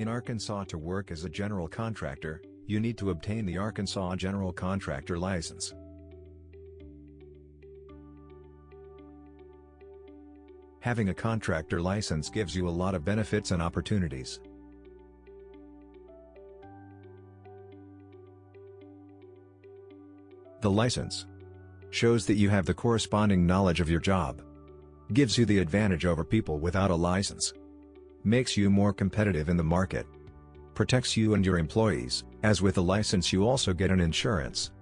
In Arkansas to work as a general contractor, you need to obtain the Arkansas General Contractor License. Having a contractor license gives you a lot of benefits and opportunities. The license shows that you have the corresponding knowledge of your job. Gives you the advantage over people without a license. Makes you more competitive in the market. Protects you and your employees, as with a license you also get an insurance.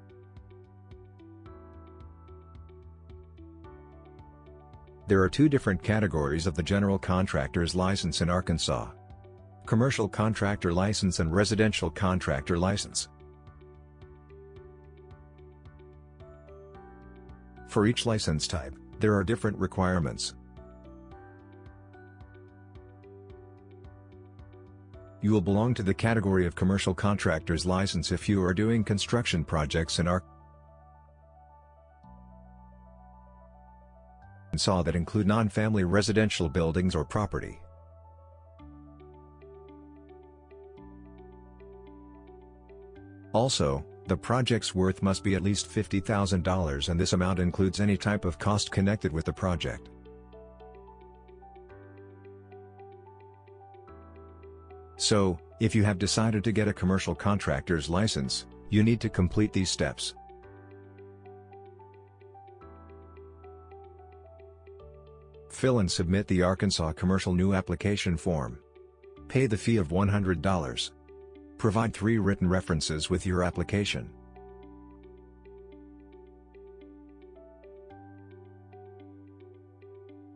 There are two different categories of the general contractor's license in Arkansas. Commercial contractor license and residential contractor license. For each license type, there are different requirements. You will belong to the category of commercial contractor's license if you are doing construction projects in Arkansas that include non-family residential buildings or property. Also, the project's worth must be at least $50,000 and this amount includes any type of cost connected with the project. So, if you have decided to get a commercial contractor's license, you need to complete these steps. Fill and submit the Arkansas Commercial New Application Form. Pay the fee of $100. Provide three written references with your application.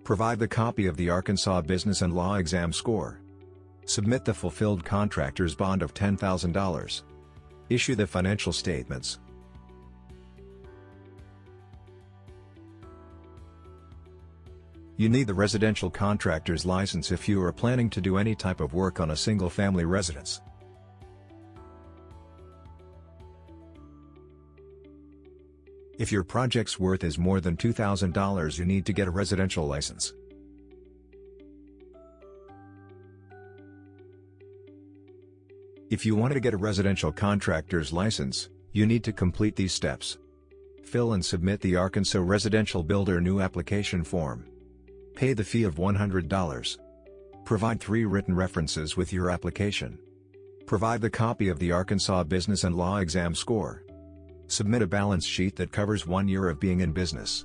Provide the copy of the Arkansas Business and Law Exam score. Submit the fulfilled contractor's bond of $10,000. Issue the financial statements. You need the residential contractor's license if you are planning to do any type of work on a single-family residence. If your project's worth is more than $2,000 you need to get a residential license. If you want to get a residential contractor's license, you need to complete these steps. Fill and submit the Arkansas Residential Builder New Application Form. Pay the fee of $100. Provide three written references with your application. Provide the copy of the Arkansas Business and Law Exam score. Submit a balance sheet that covers one year of being in business.